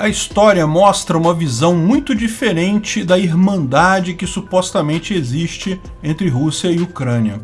A história mostra uma visão muito diferente da irmandade que supostamente existe entre Rússia e Ucrânia.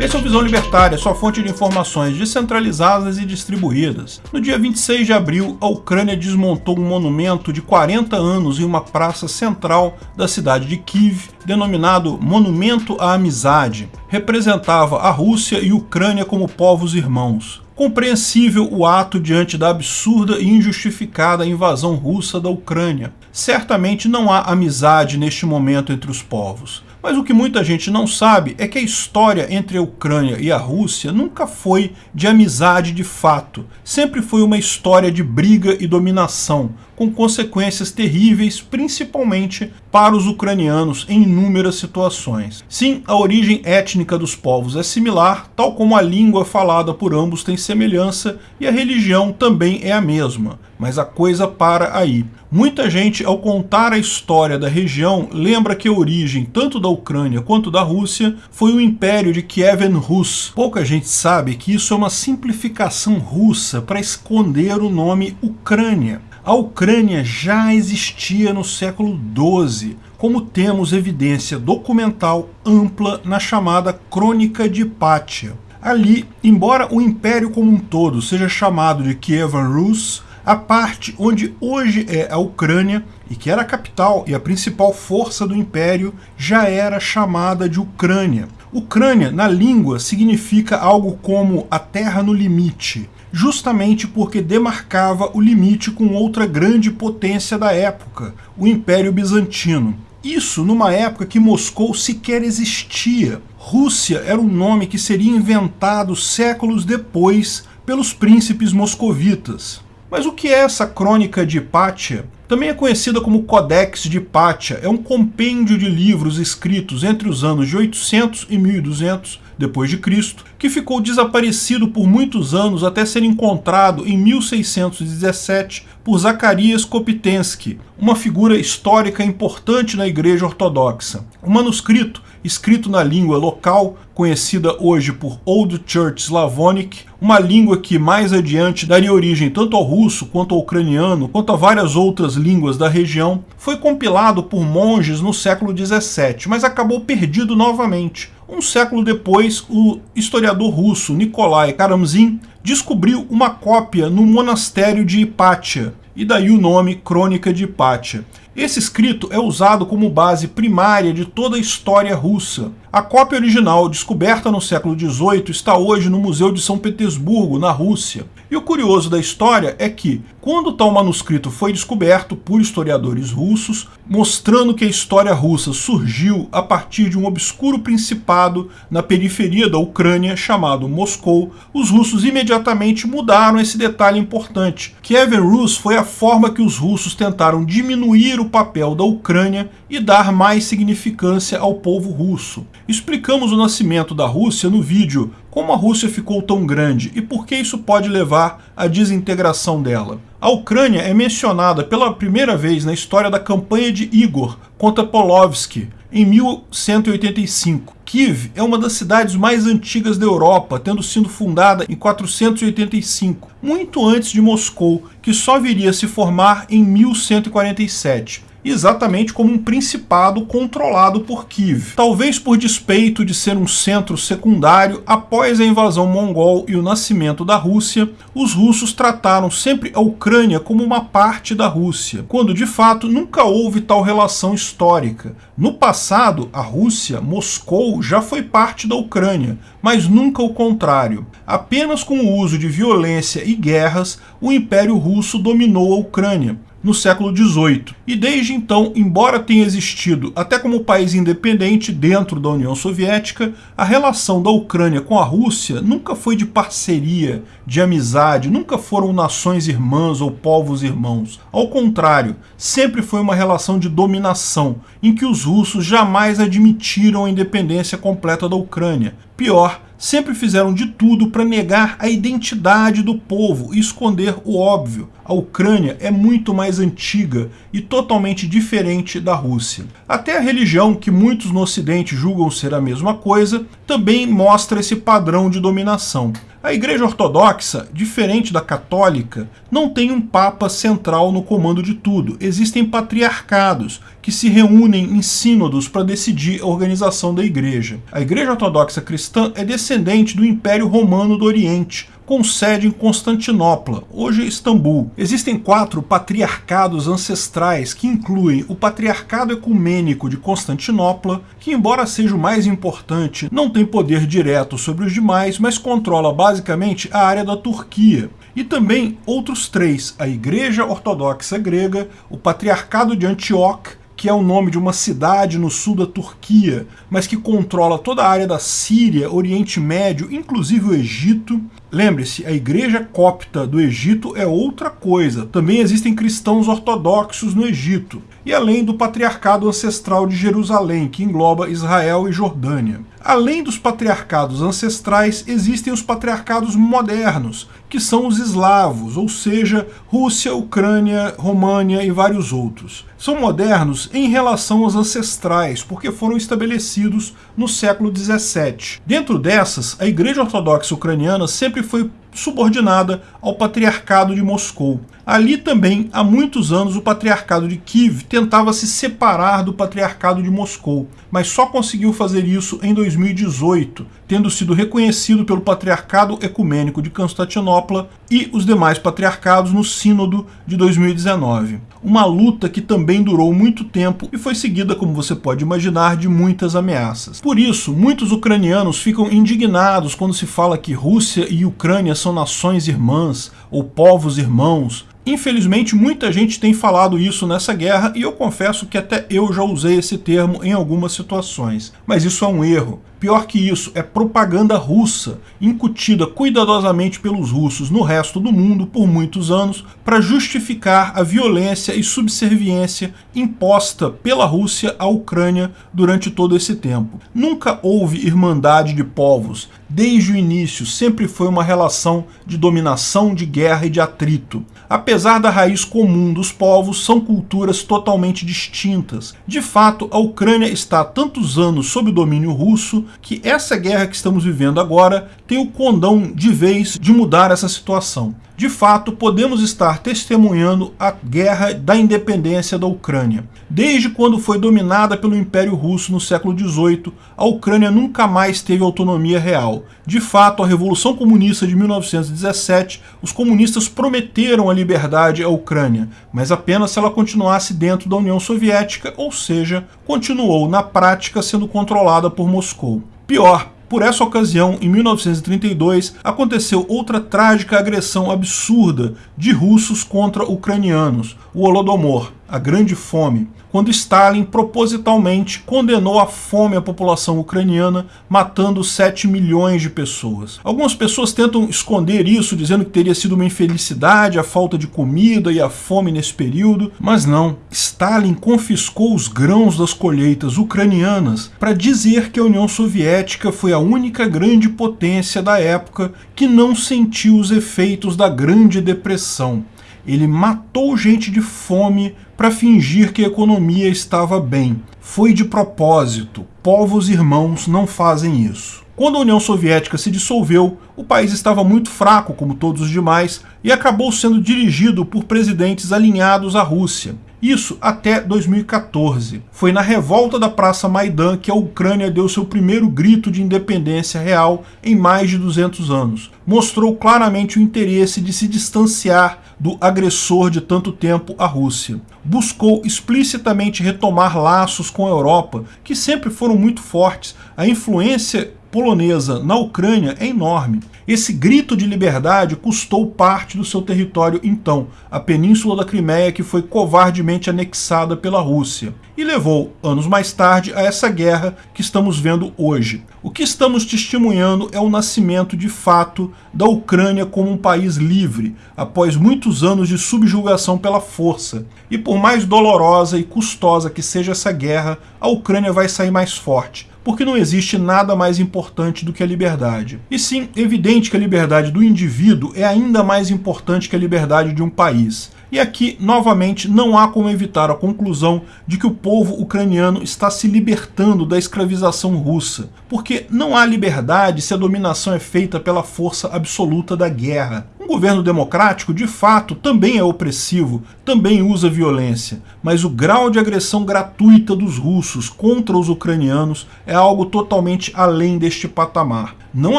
Esse é o Visão Libertária, sua fonte de informações descentralizadas e distribuídas. No dia 26 de abril, a Ucrânia desmontou um monumento de 40 anos em uma praça central da cidade de Kiev, denominado Monumento à Amizade. Representava a Rússia e a Ucrânia como povos irmãos. Compreensível o ato diante da absurda e injustificada invasão russa da Ucrânia. Certamente não há amizade neste momento entre os povos. Mas o que muita gente não sabe é que a história entre a Ucrânia e a Rússia nunca foi de amizade de fato. Sempre foi uma história de briga e dominação, com consequências terríveis, principalmente para os ucranianos em inúmeras situações. Sim, a origem étnica dos povos é similar, tal como a língua falada por ambos tem semelhança e a religião também é a mesma, mas a coisa para aí. Muita gente, ao contar a história da região, lembra que a origem tanto da Ucrânia quanto da Rússia foi o Império de Kievan Rus. Pouca gente sabe que isso é uma simplificação russa para esconder o nome Ucrânia. A Ucrânia já existia no século XII, como temos evidência documental ampla na chamada Crônica de Pátia. Ali, embora o império como um todo seja chamado de Kievan Rus, a parte onde hoje é a Ucrânia, e que era a capital e a principal força do império, já era chamada de Ucrânia. Ucrânia, na língua, significa algo como a terra no limite, justamente porque demarcava o limite com outra grande potência da época, o Império Bizantino. Isso numa época que Moscou sequer existia. Rússia era um nome que seria inventado séculos depois pelos príncipes moscovitas. Mas o que é essa crônica de Hipátia? Também é conhecida como Codex de Hipátia, é um compêndio de livros escritos entre os anos de 800 e 1200 depois de Cristo, que ficou desaparecido por muitos anos até ser encontrado em 1617 por Zacarias Kopitensky, uma figura histórica importante na Igreja Ortodoxa. O manuscrito escrito na língua local, conhecida hoje por Old Church Slavonic, uma língua que mais adiante daria origem tanto ao russo quanto ao ucraniano, quanto a várias outras línguas da região, foi compilado por monges no século XVII, mas acabou perdido novamente. Um século depois, o historiador russo Nikolai Karamzin descobriu uma cópia no monastério de Hipátia, e daí o nome Crônica de Hipátia. Esse escrito é usado como base primária de toda a história russa. A cópia original, descoberta no século XVIII, está hoje no Museu de São Petersburgo, na Rússia. E o curioso da história é que, quando tal manuscrito foi descoberto por historiadores russos, mostrando que a história russa surgiu a partir de um obscuro principado na periferia da Ucrânia chamado Moscou, os russos imediatamente mudaram esse detalhe importante. Kievan Rus foi a forma que os russos tentaram diminuir o papel da Ucrânia e dar mais significância ao povo russo. Explicamos o nascimento da Rússia no vídeo como a Rússia ficou tão grande e por que isso pode levar à desintegração dela. A Ucrânia é mencionada pela primeira vez na história da campanha de Igor contra Polovsky, em 1185. Kiev é uma das cidades mais antigas da Europa, tendo sido fundada em 485, muito antes de Moscou, que só viria a se formar em 1147 exatamente como um principado controlado por Kiev. Talvez por despeito de ser um centro secundário, após a invasão mongol e o nascimento da Rússia, os russos trataram sempre a Ucrânia como uma parte da Rússia, quando de fato nunca houve tal relação histórica. No passado, a Rússia, Moscou, já foi parte da Ucrânia, mas nunca o contrário. Apenas com o uso de violência e guerras, o Império Russo dominou a Ucrânia no século XVIII. E desde então, embora tenha existido até como país independente dentro da União Soviética, a relação da Ucrânia com a Rússia nunca foi de parceria, de amizade, nunca foram nações irmãs ou povos irmãos. Ao contrário, sempre foi uma relação de dominação, em que os russos jamais admitiram a independência completa da Ucrânia. Pior, sempre fizeram de tudo para negar a identidade do povo e esconder o óbvio. A Ucrânia é muito mais antiga e totalmente diferente da Rússia. Até a religião, que muitos no ocidente julgam ser a mesma coisa, também mostra esse padrão de dominação. A Igreja Ortodoxa, diferente da católica, não tem um papa central no comando de tudo. Existem patriarcados que se reúnem em sínodos para decidir a organização da igreja. A Igreja Ortodoxa Cristã é descendente do Império Romano do Oriente, com sede em Constantinopla, hoje Istambul. Existem quatro patriarcados ancestrais que incluem o Patriarcado Ecumênico de Constantinopla, que embora seja o mais importante, não tem poder direto sobre os demais, mas controla basicamente a área da Turquia. E também outros três, a Igreja Ortodoxa Grega, o Patriarcado de Antioque, que é o nome de uma cidade no sul da Turquia, mas que controla toda a área da Síria, Oriente Médio, inclusive o Egito. Lembre-se, a igreja copta do Egito é outra coisa. Também existem cristãos ortodoxos no Egito. E além do patriarcado ancestral de Jerusalém, que engloba Israel e Jordânia. Além dos patriarcados ancestrais, existem os patriarcados modernos, que são os eslavos, ou seja, Rússia, Ucrânia, România e vários outros. São modernos em relação aos ancestrais, porque foram estabelecidos no século XVII. Dentro dessas, a Igreja Ortodoxa Ucraniana sempre foi subordinada ao Patriarcado de Moscou. Ali também, há muitos anos, o Patriarcado de Kiev tentava se separar do Patriarcado de Moscou, mas só conseguiu fazer isso em 2018, tendo sido reconhecido pelo Patriarcado Ecumênico de Constantinopla e os demais patriarcados no Sínodo de 2019. Uma luta que também durou muito tempo e foi seguida, como você pode imaginar, de muitas ameaças. Por isso, muitos ucranianos ficam indignados quando se fala que Rússia e Ucrânia são nações irmãs ou povos irmãos, Infelizmente, muita gente tem falado isso nessa guerra e eu confesso que até eu já usei esse termo em algumas situações. Mas isso é um erro. Pior que isso, é propaganda russa, incutida cuidadosamente pelos russos no resto do mundo por muitos anos para justificar a violência e subserviência imposta pela Rússia à Ucrânia durante todo esse tempo. Nunca houve irmandade de povos. Desde o início sempre foi uma relação de dominação, de guerra e de atrito. Apesar da raiz comum dos povos, são culturas totalmente distintas. De fato, a Ucrânia está há tantos anos sob domínio russo que essa guerra que estamos vivendo agora tem o condão de vez de mudar essa situação. De fato, podemos estar testemunhando a guerra da independência da Ucrânia. Desde quando foi dominada pelo Império Russo no século XVIII, a Ucrânia nunca mais teve autonomia real. De fato, a Revolução Comunista de 1917, os comunistas prometeram a liberdade à Ucrânia, mas apenas se ela continuasse dentro da União Soviética, ou seja, continuou na prática sendo controlada por Moscou. Pior, por essa ocasião, em 1932, aconteceu outra trágica agressão absurda de russos contra ucranianos, o Holodomor, a Grande Fome quando Stalin propositalmente condenou a fome à população ucraniana, matando 7 milhões de pessoas. Algumas pessoas tentam esconder isso, dizendo que teria sido uma infelicidade, a falta de comida e a fome nesse período, mas não. Stalin confiscou os grãos das colheitas ucranianas para dizer que a União Soviética foi a única grande potência da época que não sentiu os efeitos da Grande Depressão. Ele matou gente de fome para fingir que a economia estava bem. Foi de propósito. Povos irmãos não fazem isso. Quando a União Soviética se dissolveu, o país estava muito fraco, como todos os demais, e acabou sendo dirigido por presidentes alinhados à Rússia. Isso até 2014. Foi na revolta da Praça Maidan que a Ucrânia deu seu primeiro grito de independência real em mais de 200 anos. Mostrou claramente o interesse de se distanciar do agressor de tanto tempo, a Rússia. Buscou explicitamente retomar laços com a Europa, que sempre foram muito fortes. A influência polonesa na Ucrânia é enorme. Esse grito de liberdade custou parte do seu território então, a península da Crimeia que foi covardemente anexada pela Rússia, e levou, anos mais tarde, a essa guerra que estamos vendo hoje. O que estamos testemunhando é o nascimento de fato da Ucrânia como um país livre, após muitos anos de subjugação pela força. E por mais dolorosa e custosa que seja essa guerra, a Ucrânia vai sair mais forte porque não existe nada mais importante do que a liberdade. E sim, evidente que a liberdade do indivíduo é ainda mais importante que a liberdade de um país. E aqui, novamente, não há como evitar a conclusão de que o povo ucraniano está se libertando da escravização russa, porque não há liberdade se a dominação é feita pela força absoluta da guerra. Um governo democrático, de fato, também é opressivo, também usa violência, mas o grau de agressão gratuita dos russos contra os ucranianos é algo totalmente além deste patamar. Não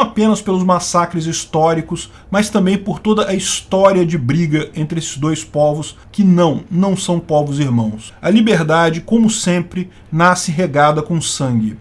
apenas pelos massacres históricos, mas também por toda a história de briga entre esses dois povos que não, não são povos irmãos. A liberdade, como sempre, nasce regada com sangue.